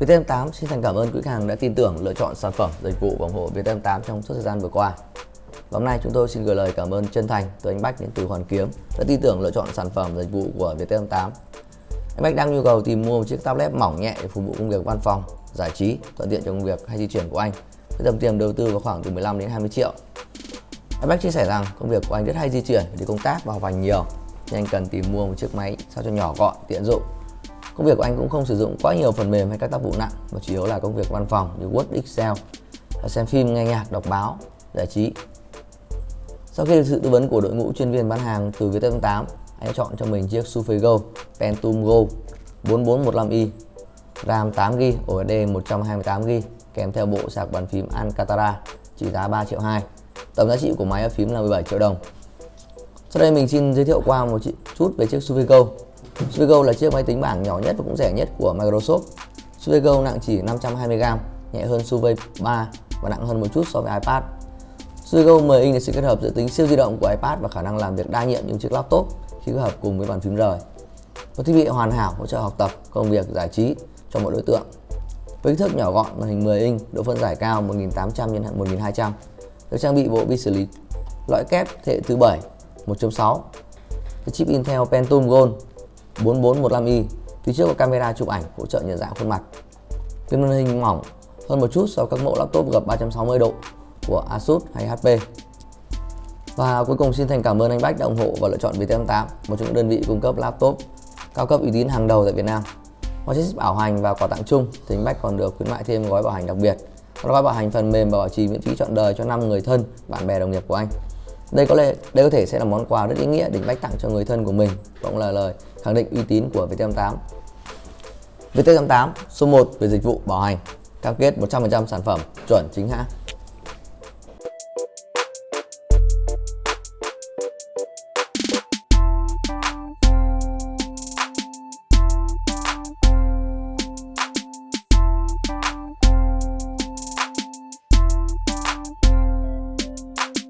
VTM8 xin thành cảm ơn quý khách hàng đã tin tưởng lựa chọn sản phẩm dịch vụ và ủng hộ VTM8 trong suốt thời gian vừa qua. Và hôm nay chúng tôi xin gửi lời cảm ơn chân thành tới anh Bách đến từ Hoàn Kiếm đã tin tưởng lựa chọn sản phẩm dịch vụ của VTM8. Anh Bách đang nhu cầu tìm mua một chiếc tablet mỏng nhẹ để phục vụ công việc văn phòng, giải trí, thuận tiện cho công việc hay di chuyển của anh. Với tầm tiền đầu tư vào khoảng từ 15 đến 20 triệu. Anh Bách chia sẻ rằng công việc của anh rất hay di chuyển đi công tác và học hành nhiều nên anh cần tìm mua một chiếc máy sao cho nhỏ gọn, tiện dụng Công việc của anh cũng không sử dụng quá nhiều phần mềm hay các tác vụ nặng mà chủ yếu là công việc văn phòng như Word, Excel, xem phim, nghe nhạc, đọc báo, giải trí. Sau khi được sự tư vấn của đội ngũ chuyên viên bán hàng từ Viettel 8, anh chọn cho mình chiếc Surface Go Pentium Go 4415i RAM 8GB, ổ SSD 128GB kèm theo bộ sạc bàn phím Alcantara trị giá 3 triệu 2. Tổng giá trị của máy phím là 17 triệu đồng. Sau đây mình xin giới thiệu qua một chút về chiếc Surface Suvego Surface là chiếc máy tính bảng nhỏ nhất và cũng rẻ nhất của Microsoft. Surface nặng chỉ 520g, nhẹ hơn Surface 3 và nặng hơn một chút so với iPad. Surface 10 inch là sự kết hợp giữa tính siêu di động của iPad và khả năng làm việc đa nhiệm như chiếc laptop khi kết hợp cùng với bàn phím rời. Một thiết bị hoàn hảo hỗ trợ học tập, công việc, giải trí cho mọi đối tượng. Với kích thước nhỏ gọn, màn hình 10 inch, độ phân giải cao 1800 x 1200, được trang bị bộ vi xử lý loại kép thế hệ thứ 7 1.6 chip Intel Pentium Gold 4415i phía trước có camera chụp ảnh hỗ trợ nhận dạng khuôn mặt. Cái màn hình mỏng hơn một chút so với các mẫu laptop gập 360 độ của Asus hay HP. Và cuối cùng xin thành cảm ơn anh Bách đã ủng hộ và lựa chọn Vt88 một trong những đơn vị cung cấp laptop cao cấp uy tín hàng đầu tại Việt Nam. Ngoài chiếc bảo hành và quà tặng chung thì anh Bách còn được khuyến mại thêm gói bảo hành đặc biệt. Đó là gói bảo hành phần mềm và bảo trì miễn phí trọn đời cho 5 người thân, bạn bè, đồng nghiệp của anh đây có lẽ, đây có thể sẽ là món quà rất ý nghĩa để bách tặng cho người thân của mình. Và cũng là lời khẳng định uy tín của VT88 VT88 số 1 về dịch vụ bảo hành. Cam kết 100% sản phẩm chuẩn chính hãng.